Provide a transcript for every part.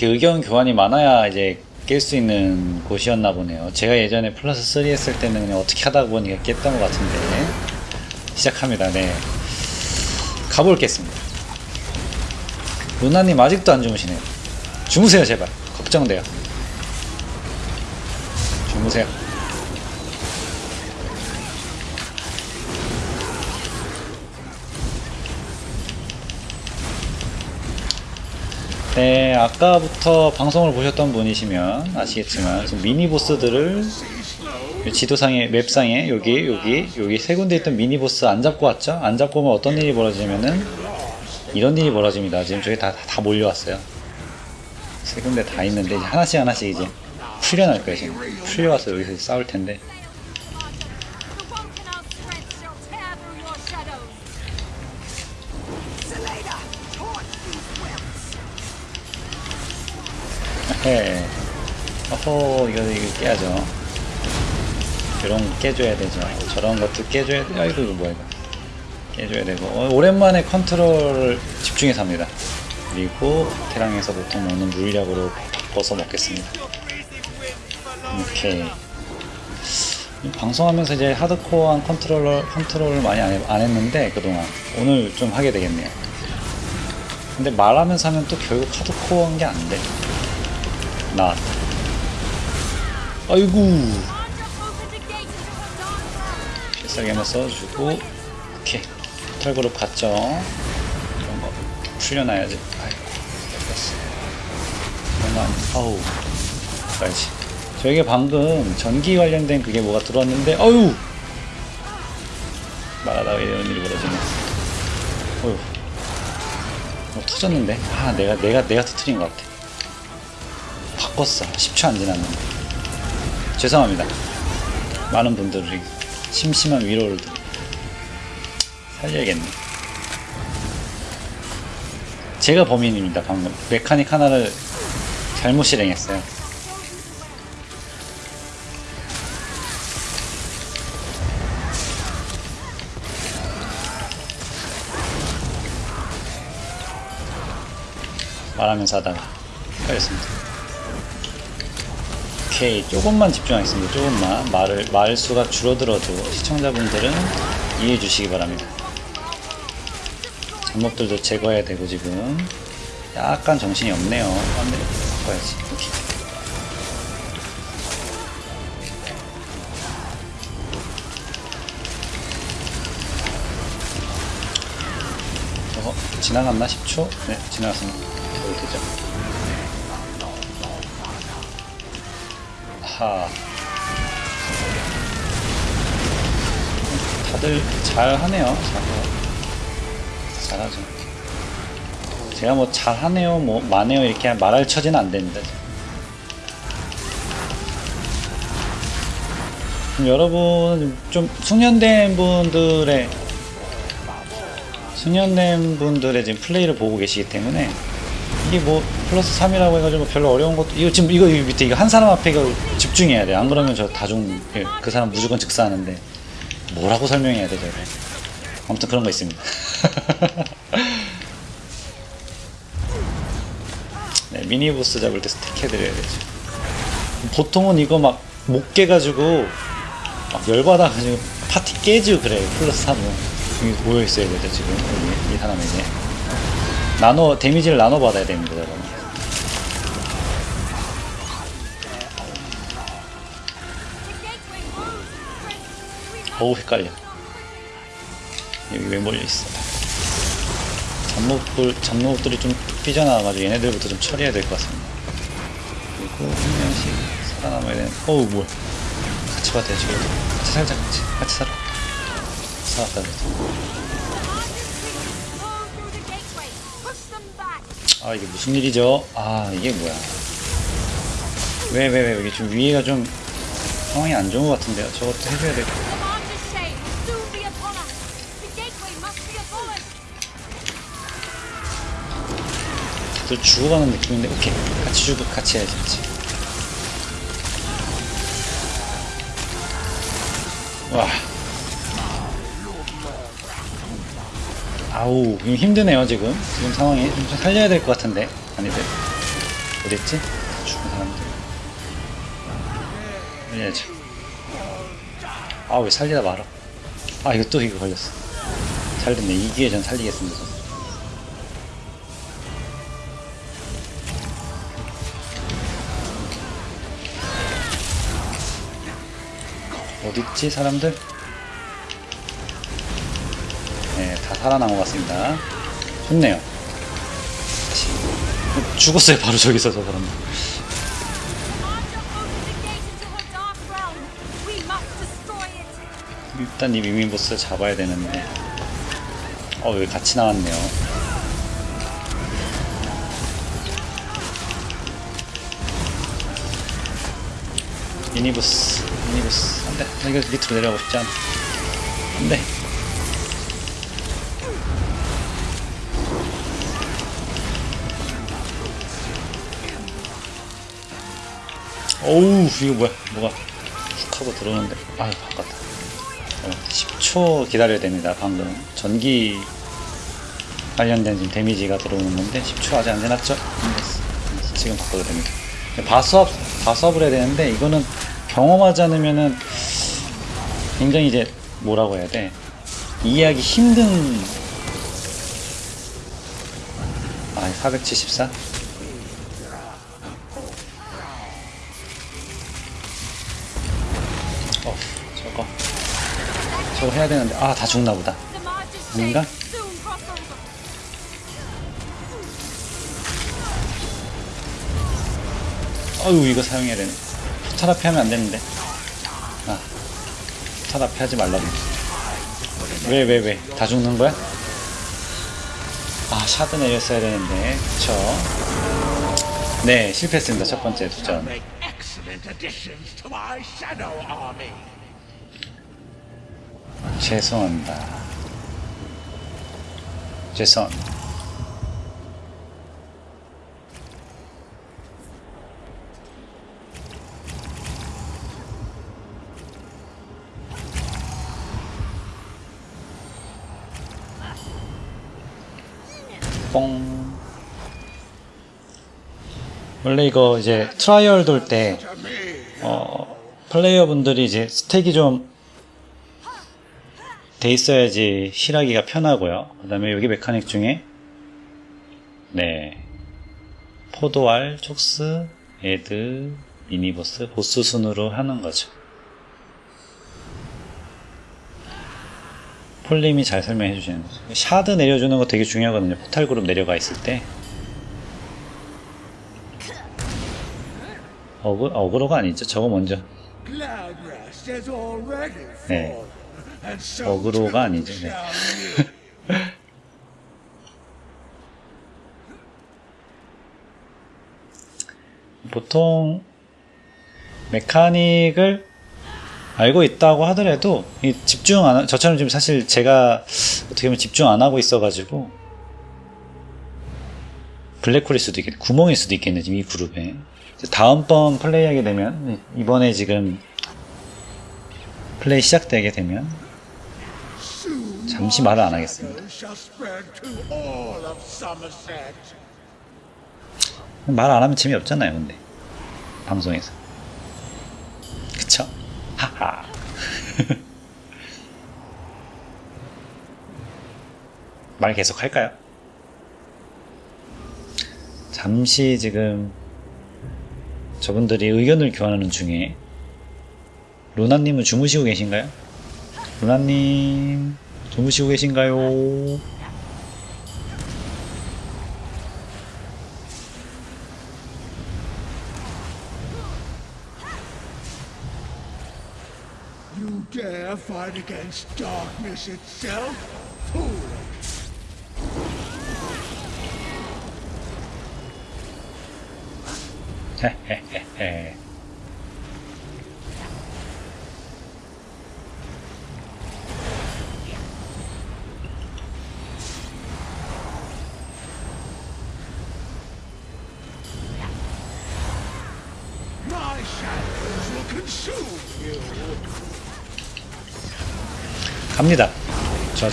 이렇게 의견 교환이 많아야 이제 깰 수 있는 곳이었나 보네요. 제가 예전에 플러스 3 했을 때는 그냥 어떻게 하다 보니까 깼던 것 같은데 시작합니다. 네, 가볼겠습니다. 루나님 아직도 안 주무시네요. 주무세요 제발. 걱정돼요. 주무세요. 네, 아까부터 방송을 보셨던 분이시면 아시겠지만 지금 미니 보스들을 지도상에 맵상에 여기 여기 여기 세 군데 있던 미니 보스 안 잡고 왔죠? 안 잡고 오면 어떤 일이 벌어지면은 이런 일이 벌어집니다. 지금 저기 다, 다 몰려왔어요. 세 군데 다 있는데 하나씩 하나씩 이제 풀려날 거예요. 지금 풀려와서 여기서 싸울 텐데 네. 어허, 이거, 이거 깨야죠. 이런 거 깨줘야 되죠. 저런 것도 깨줘야 돼. 아이고, 이거 뭐야, 이거. 깨줘야 되고. 어, 오랜만에 컨트롤을 집중해서 합니다. 그리고 테랑에서 보통 먹는 물약으로 바꿔서 먹겠습니다. 오케이. 방송하면서 이제 하드코어한 컨트롤러, 컨트롤을 많이 안, 해- 안 했는데, 그동안. 오늘 좀 하게 되겠네요. 근데 말하면서 하면 또 결국 하드코어한 게 안 돼. 나. 아이고. 필살기 한번 써주고. 오케이. 털그룹 갔죠. 이런 거 풀려놔야지. 아이고. 됐어. 아니, 아우. 가야지. 저에게 방금 전기 관련된 그게 뭐가 들어왔는데, 어유 말하다가 이런 일이 벌어지네. 어휴. 뭐 터졌는데? 아, 내가, 내가, 내가 터트린 것 같아. 바꿨어. 10초 안 지났는데. 죄송합니다. 많은 분들이 심심한 위로를 드- 살려야겠네. 제가 범인입니다, 방금. 메카닉 하나를 잘못 실행했어요. 말하면서 하다가 헷갈렸습니다. 조금만 집중하겠습니다. 조금만. 말을 말 수가 줄어들어도 시청자분들은 이해해 주시기 바랍니다. 잡목들도 제거해야 되고 지금. 약간 정신이 없네요. 안돼 바꿔야지. 오케이. 저거 지나갔나? 10초? 네 지나갔습니다. 되죠 하. 다들 잘하네요. 잘해요. 잘하죠. 제가 뭐 잘하네요, 뭐 많네요 이렇게 말할 처지는 안 됩니다. 여러분 좀 숙련된 분들의 숙련된 분들의 지금 플레이를 보고 계시기 때문에 이게 뭐 플러스 3이라고 해가지고 별로 어려운 것도 이거 지금 이거, 밑에 이거 한 사람 앞에 이거 집중해야 돼. 안 그러면 저 다중 예, 그 사람 무조건 즉사하는데 뭐라고 설명해야 되죠? 이거? 아무튼 그런 거 있습니다. 네, 미니보스 잡을 때 스택 해드려야 되죠. 보통은 이거 막 못 깨가지고 막 열받아가지고 파티 깨지고 그래요. 플러스 3은 여기 모여 있어야 되죠 지금 여기 이 이제 나눠 데미지를 나눠 받아야 됩니다 여러분. 어우 헷갈려. 여기 왜 몰려 있어? 잡목들 잡목들이 좀 삐져나와가지고 얘네들부터 좀 처리해야 될 것 같습니다. 그리고 한 명씩 살아남아야 되는. 어우 뭐야? 같이 돼 지금. 같이 살자 같이 같이 살아. 살았다 그래도. 아 이게 무슨 일이죠? 아 이게 뭐야? 왜 왜왜 여기 좀 위에가 좀 상황이 안 좋은 것 같은데요. 저것도 해줘야 될. 다들 죽어가는 느낌인데 오케이 같이 죽어 같이 해야지 같이. 와 아우 힘드네요 지금 지금 상황이 좀 살려야 될 것 같은데 아니들 어딨지? 죽은 사람들. 살려야지. 아, 왜 살리다 말아. 아, 이거 또 이거 걸렸어. 살렸네. 이 기회 전 살리겠습니다. 어딨지, 사람들? 살아남은 것 같습니다. 좋네요. 죽었어요, 바로 저기서 저 사람. 일단 이 미미보스 잡아야 되는데. 어, 여기 같이 나왔네요. 미니보스, 미니보스. 안 돼. 나 이거 밑으로 내려가고 싶지 않아. 안 돼. 어우, 이거 뭐야. 뭐가 훅 하고 들어오는데. 아유, 바꿨다. 어, 10초 기다려야 됩니다. 방금 전기 관련된 지금 데미지가 들어오는 건데 10초 아직 안 지났죠? 지금 바꿔도 됩니다. 바수업 바수업을 해야 되는데 이거는 경험하지 않으면은 굉장히 이제 뭐라고 해야 돼 이해하기 힘든 아 474? 저거 해야 되는데. 아 다 죽나 보다. over. 어유 이거 사용해야 되네. 포탈 앞에 하면 안 되는데. 아 포탈 앞에 하지 말라고. 왜 왜 왜? 다 죽는 거야? 아 샤드 내렸어야 되는데. 그쵸? 네 실패했습니다. 첫 번째 도전 make excellent additions to my shadow army. 죄송합니다. 죄송합니다 뽕. 원래 이거 이제 트라이얼 돌때 어, 플레이어 분들이 이제 스택이 좀 돼 있어야지 heal하기가 편하고요. 그 다음에 여기 mechanic 중에 네 포도알, 촉스, add, 미니보스, 보스 순으로 하는 거죠. 폴림이 잘 설명해 주시는 거죠. 샤드 내려주는 거 되게 중요하거든요. 포탈 그룹 내려가 있을 때. 어그, 어그로가 아니죠. 저거 먼저. 네. 어그로가 아니죠. 네. 보통 메카닉을 알고 있다고 하더라도 이 집중 안 하- 저처럼 지금 사실 제가 어떻게 보면 집중 안 하고 있어 가지고 블랙홀일 수도 있겠네 구멍일 수도 있겠네 지금 이 그룹에 다음번 플레이하게 되면 이번에 지금 플레이 시작되게 되면 잠시 말을 안 하겠습니다. 말 안 하면 재미없잖아요 근데 방송에서 그쵸? 하하 말 계속 할까요? 잠시 지금 저분들이 의견을 교환하는 중에 루나님은 주무시고 계신가요? 루나님 주무시고 계신가요? You dare fight against darkness itself? Fool! 헤헤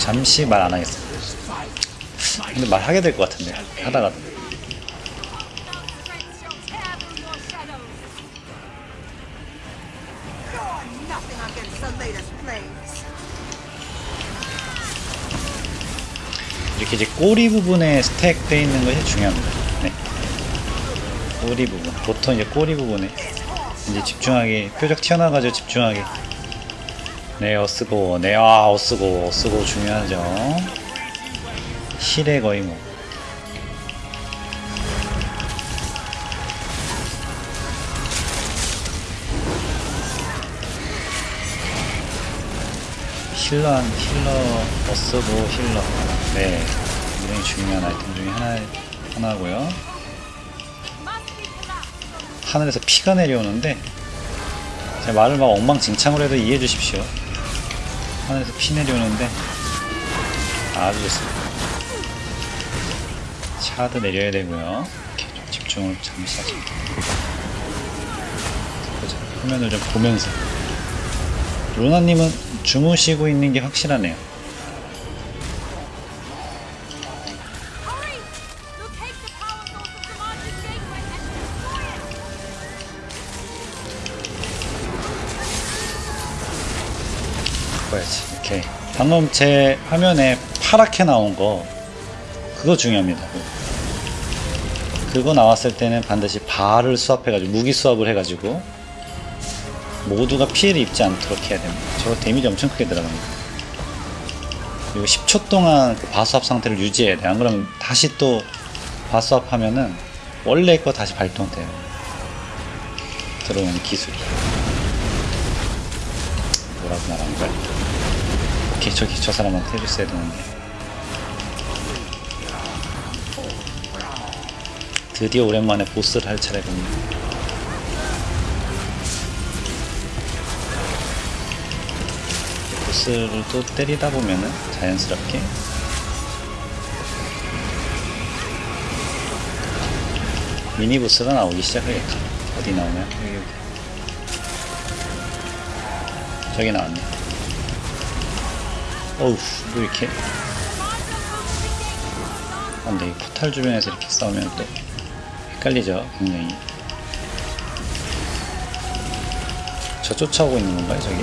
잠시 말 안 하겠습니다 근데 말하게 될 것 같은데 하다가 이렇게 이제 꼬리 부분에 스택 돼 있는 것이 중요합니다. 네. 꼬리 부분. 보통 이제 꼬리 부분에 이제 집중하게 표적 튀어나와가지고 집중하게 네, 어스고. 네, 아, 어스고. 어스고 중요하죠. 실에 거의 뭐. 힐러, 한- 힐러, 어스고 힐러. 네. 굉장히 중요한 아이템 중에 하나, 하나고요. 하늘에서 피가 내려오는데, 제 말을 막 엉망진창으로 해도 이해해 주십시오. 하늘에서 피 내려오는데, 아주 좋습니다. 차도 내려야 되고요. 이렇게 좀 집중을 잠시. 보자. 화면을 좀 보면서. 루나님은 주무시고 있는 게 확실하네요. 봐야지. 오케이. 방금 제 화면에 파랗게 나온 거 그거 중요합니다. 그거 나왔을 때는 반드시 발을 수합해가지고 무기 수합을 해가지고 모두가 피해를 입지 않도록 해야 됩니다. 저거 데미지 엄청 크게 들어갑니다. 그리고 10초 동안 그 바수합 상태를 유지해야 돼. 안 그러면 다시 또 바수합하면은 원래 거 다시 발동돼요. 들어오는 기술이. 뭐라고 말하는 거야? 저기 저 사람한테 해줬어야 되는데. 드디어 오랜만에 보스를 할 차례군요. 보스를 또 때리다 보면은 자연스럽게 미니 보스가 나오기 시작하겠죠 어디 나오냐? 여기 여기. 저기 나왔네 어우 뭐 이렇게. 안돼 이 포탈 주변에서 이렇게 싸우면 또 헷갈리죠 굉장히. 저 쫓아오고 있는 건가요 저기?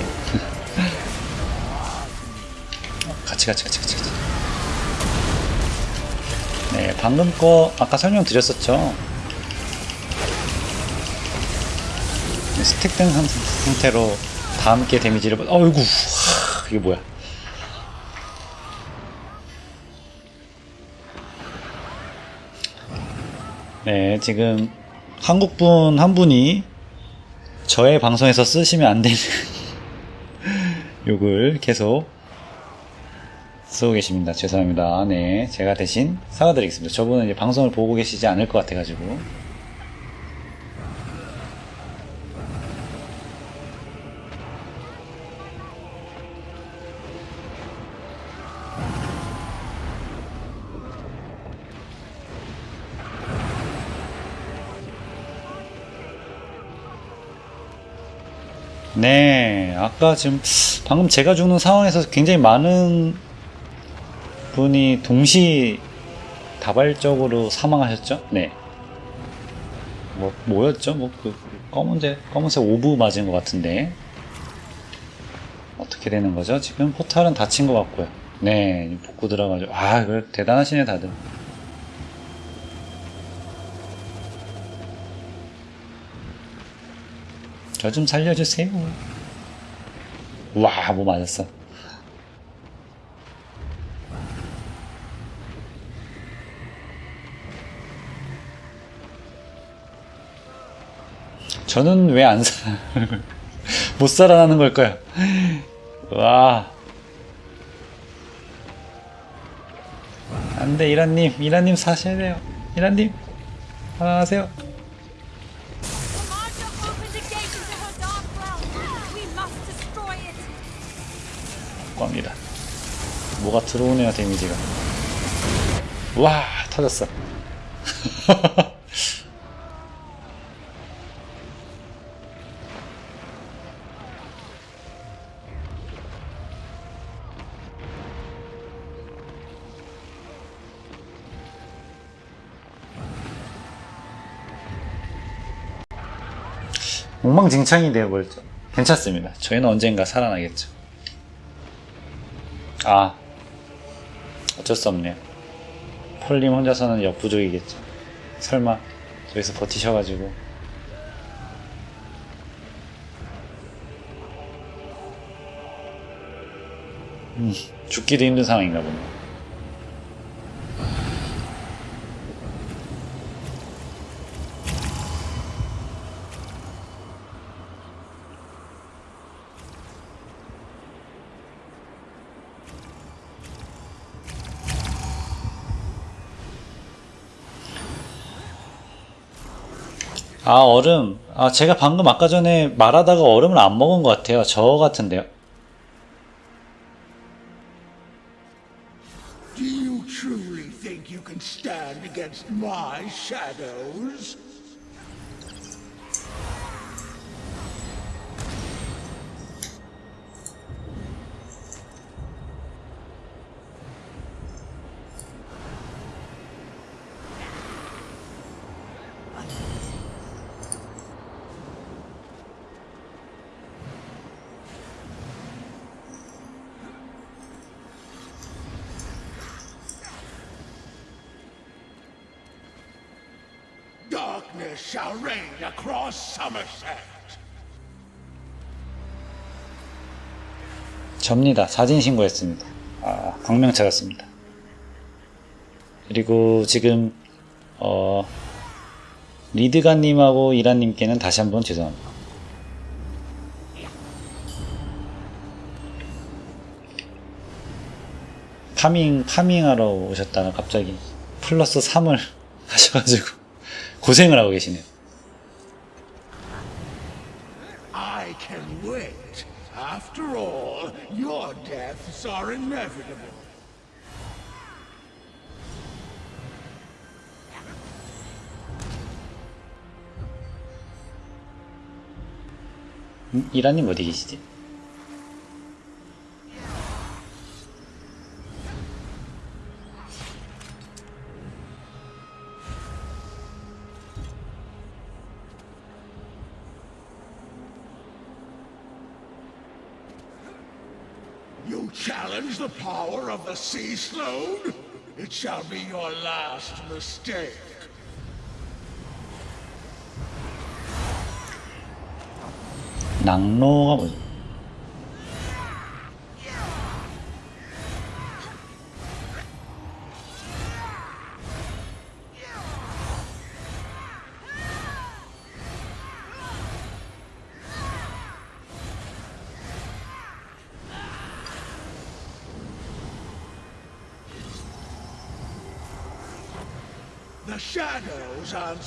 어, 같이 같이 같이 같이 같이. 네 방금 거 아까 설명드렸었죠? 네, 스택된 상- 상태로 다 함께 데미지를 받... 어이구 하, 이게 뭐야 네, 지금 한국분 한 분이 저의 방송에서 쓰시면 안 되는 욕을 계속 쓰고 계십니다. 죄송합니다. 네, 제가 대신 사과드리겠습니다. 저분은 이제 방송을 보고 계시지 않을 것 같아가지고. 네, 아까 지금 방금 제가 죽는 상황에서 굉장히 많은 분이 동시 다발적으로 사망하셨죠? 네. 뭐 뭐였죠? 뭐 그 검은색 검은색 orb 맞은 것 같은데 어떻게 되는 거죠? 지금 포탈은 닫힌 것 같고요. 네, 복구 들어가죠. 아, 그 대단하시네 다들. 저 좀 살려주세요. 와, 뭐 맞았어. 저는 왜안 사, 못 살아나는 걸까요? 와. 안 돼, 이란님. 이란님 사셔야 돼요. 이란님. 살아나세요. 뭐가 들어오네요, 데미지가. 와, 터졌어. 엉망진창이 되어버렸죠. 괜찮습니다. 저희는 언젠가 살아나겠죠. 아 어쩔 수 없네요. 폴님 혼자서는 역부족이겠죠. 설마 저기서 버티셔가지고. 음, 죽기도 힘든 상황인가 보네 아 얼음 아 제가 방금 아까 전에 말하다가 얼음을 안 먹은 것 같아요 저 같은데요 Do you truly think you can stand against my shadows? Darkness shall reign across Summerset. 접니다. 사진 신고했습니다. 아, 광명 찾았습니다. 그리고 지금 어, 리드가님하고 이란님께는 다시 한번 죄송합니다. farming farming하러 오셨다가 갑자기 플러스 3을 하셔가지고 고생을 하고 계시네요. I can wait. After all, your deaths are inevitable. 음, 이란님 어디 계시지? Challenge the power of the Sea Sloan? It shall be your last mistake. 낙로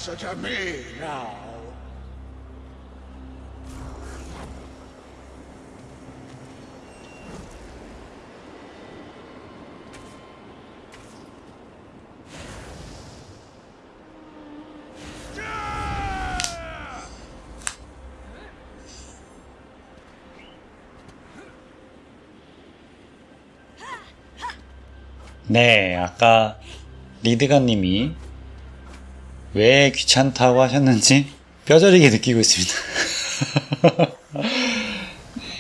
answer to me now. 네, 아까 리드가님이 왜 귀찮다고 하셨는지 뼈저리게 느끼고 있습니다.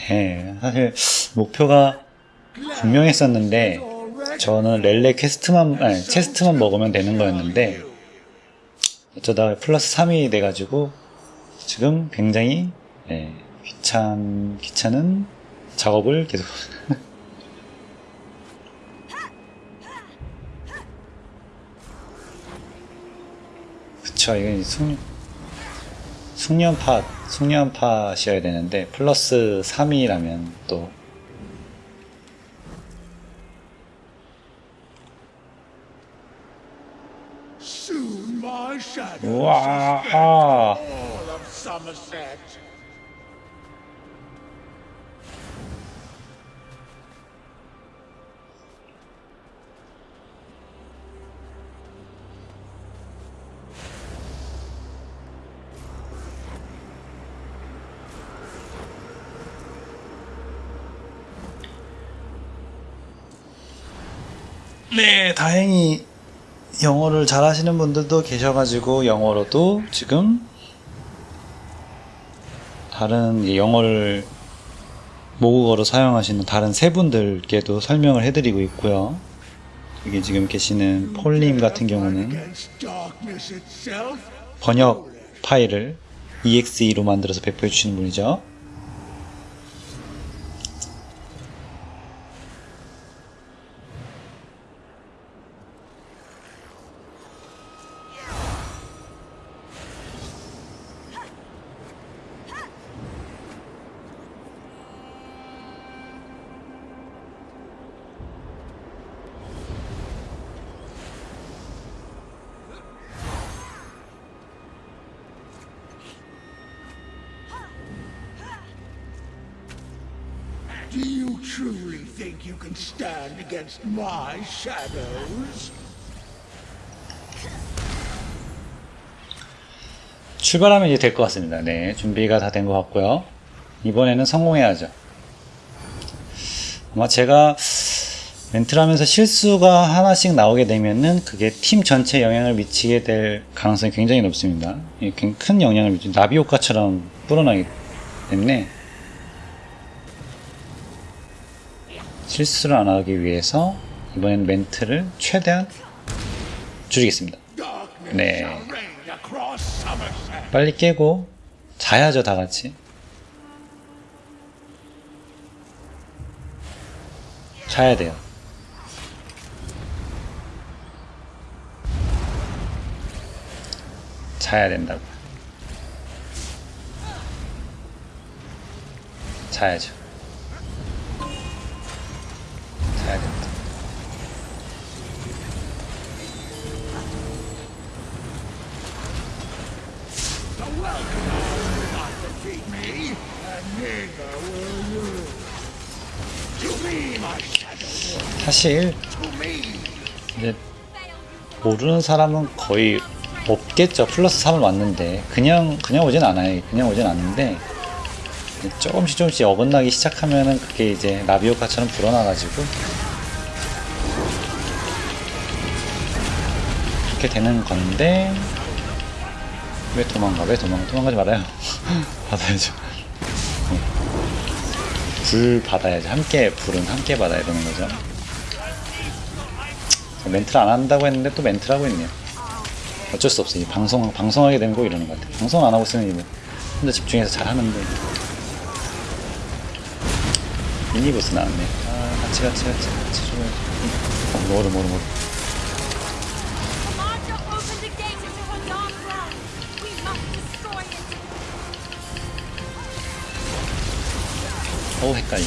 네, 사실 목표가 분명했었는데 저는 렐레 퀘스트만 아니, 체스트만 먹으면 되는 거였는데 어쩌다 플러스 3이 돼가지고 지금 굉장히 네, 귀찮 귀찮은 작업을 계속 그쵸 이건 숙 숙련팟 숙련팟이어야 되는데 플러스 3이라면 또 우와 아, 네 다행히 영어를 잘하시는 분들도 계셔가지고 영어로도 지금 다른 영어를 모국어로 사용하시는 다른 세 분들께도 설명을 해드리고 있고요. 여기 지금 계시는 폴님 같은 경우는? 번역 파일을 EXE로 만들어서 배포해 주시는 분이죠. Do you truly think you can stand against my shadows? 출발하면 이제 될 것 같습니다. 네, 준비가 다 된 것 같고요. 이번에는 성공해야죠. 아마 제가 멘트를 하면서 실수가 하나씩 나오게 되면은 그게 팀 전체에 영향을 미치게 될 가능성이 굉장히 높습니다. 굉장히 큰 영향을 미치, 나비 효과처럼 불어나기 때문에 실수를 안 하기 위해서 이번엔 멘트를 최대한 줄이겠습니다. 네. 빨리 깨고 자야죠 다 같이 자야 돼요 자야 된다고 자야죠 사실. 이제 모르는 사람은 거의 없겠죠. 플러스 3을 왔는데 그냥 그냥 오진 않아요. 그냥 오진 않는데 조금씩 조금씩 어긋나기 시작하면은 그게 이제 라비오카처럼 불어나가지고 그렇게 되는 건데 왜 도망가? 왜 도망가? 도망가지 말아요. 받아야죠. 불 받아야죠. 함께 불은 함께 받아야 되는 거죠. 멘트를 안 한다고 했는데 또 멘트를 하고 있네요. 어쩔 수 없어요. 이 방송, 방송하게 꼭 이러는 것 같아요. 방송 안 하고 있으면 이거 혼자 집중해서 잘 하는데. 미니보스 나왔네. 아, 같이, 같이, 같이, 같이 줘야지. 어, 뭐를, 뭐를, 뭐 어우, 헷갈려.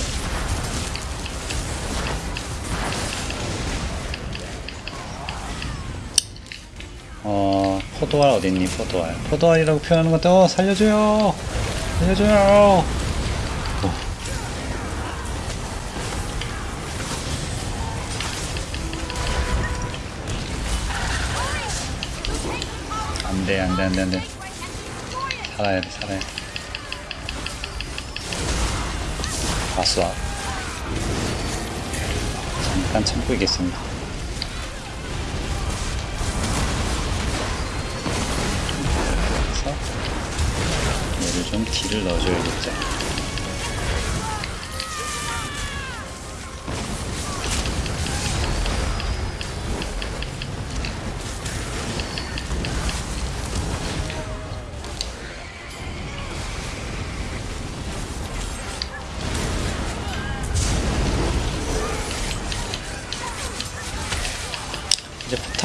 어, 포도알 어딨니, 포도알. 포도알이라고 표현하는 것도, 어, 살려줘요! 살려줘요! 어. 안 돼, 안 돼, 안 돼, 안 돼. 살아야 돼, 살아야 돼. 봤어. 잠깐 참고 있겠습니다. 얘를 좀 딜을 넣어줘야겠죠.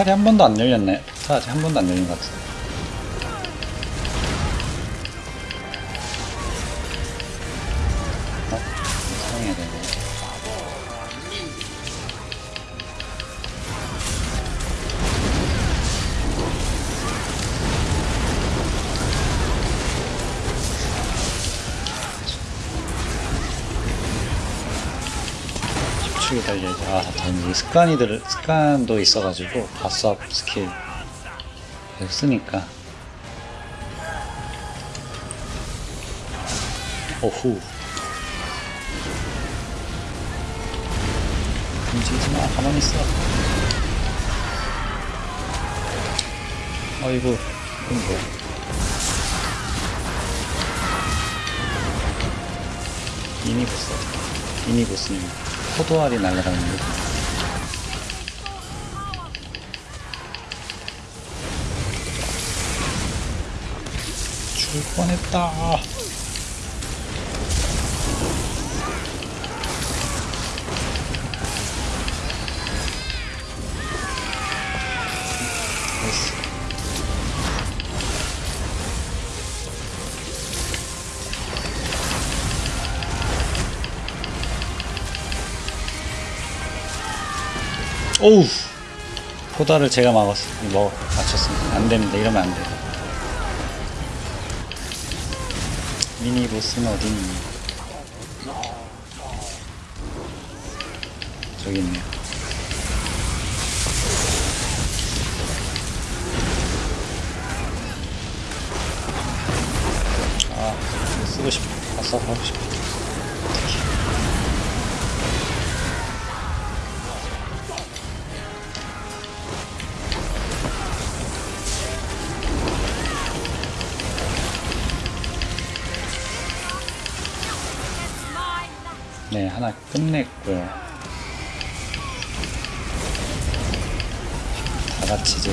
탈이 한 번도 안 열렸나요? 포탈 아직 한 번도 안 열린 것 같은데. 다행히 습관이 들, 습관도 있어가지고, 바스업 스킬 쓰니까. 오후. 움직이지 마, 가만히 있어. 어이구, 이건 뭐야. 미니 보스. 미니 보스입니다. 포도알이 날아다닙니다. 죽을 뻔했다. 오우. 포다를 제가 막았어 먹 맞췄습니다. 안 됩니다. 이러면 안 돼요 미니 보스는 어디 있니? 저기 있네요 하나 끝냈고요. 다 같이 이제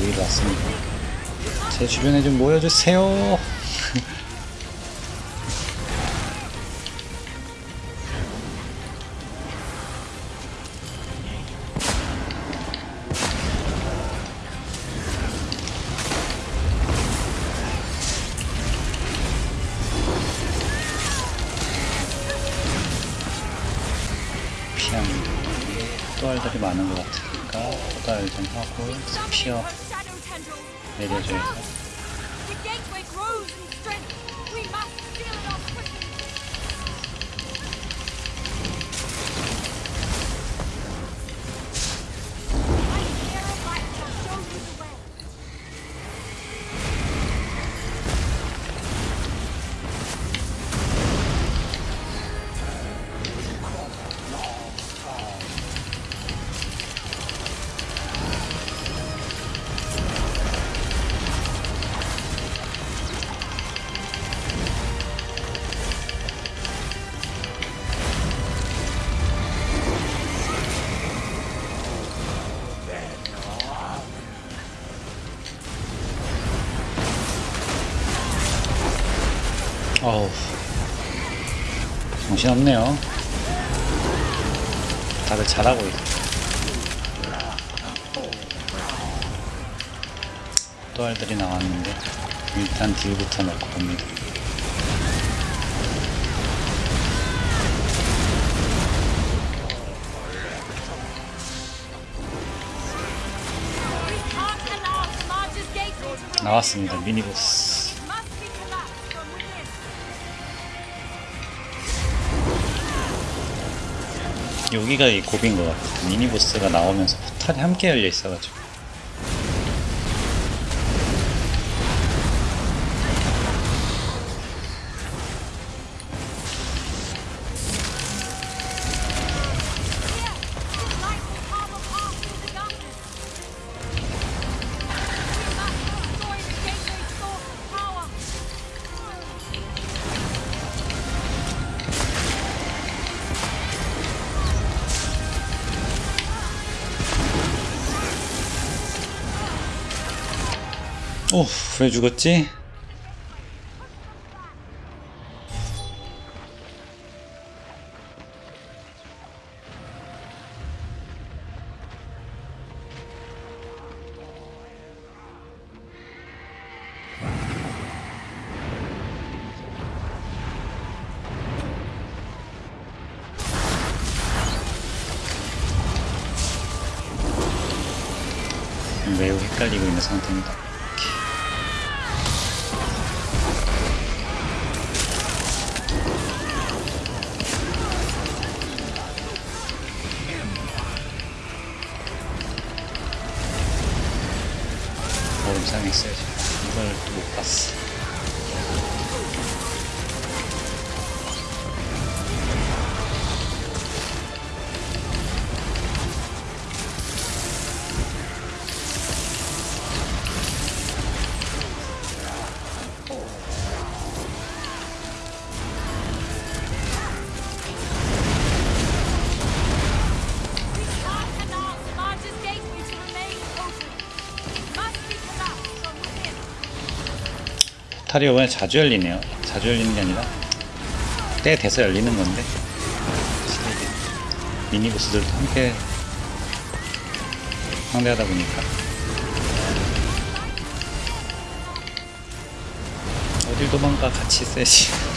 모이러 왔습니다. 제 주변에 좀 모여주세요. 또알 좀 하고 피어 Our shadow tendrils. 내려줘야. 돼. 정신없네요. 다들 잘하고 있어. 또 알들이 나왔는데 일단 딜부터 넣고 봅니다. 나왔습니다. 미니보스. 여기가 이 고비인 것 같아요. 미니보스가 나오면서 포탈이 함께 열려 있어가지고. 오, 왜 죽었지? 매우 헷갈리고 있는 상태입니다. 포탈이 이번에 자주 열리네요. 자주 열리는 게 아니라 때 돼서 열리는 건데 미니보스들도 함께 상대하다 보니까 어딜 도망가 같이 세지.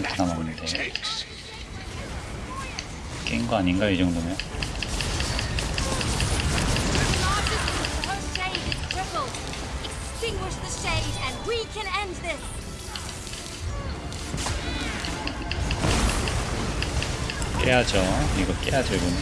1.9% 남았는데 깬 거 아닌가 이 정도면. 깨야죠 이거 깨야죠 이거는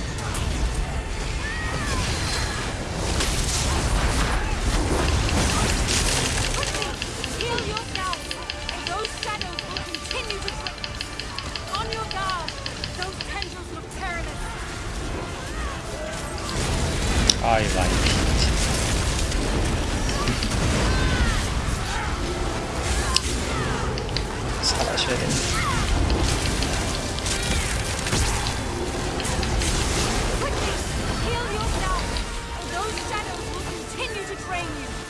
아이 많이 살아셔야 됩니다 Quickly, heal yourself, or those shadows will continue to drain you.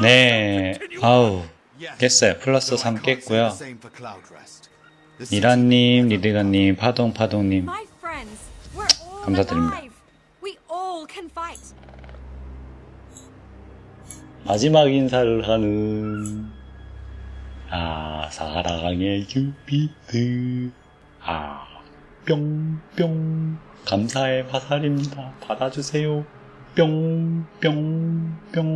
네 아우. 깼어요 플러스 Though I 3 can't say 깼고요 미란님 리드가님 파동파동님 감사드립니다. 마지막 인사를 하는 아 사랑의 큐피드 아 뿅뿅 감사의 화살입니다 받아주세요 뿅뿅뿅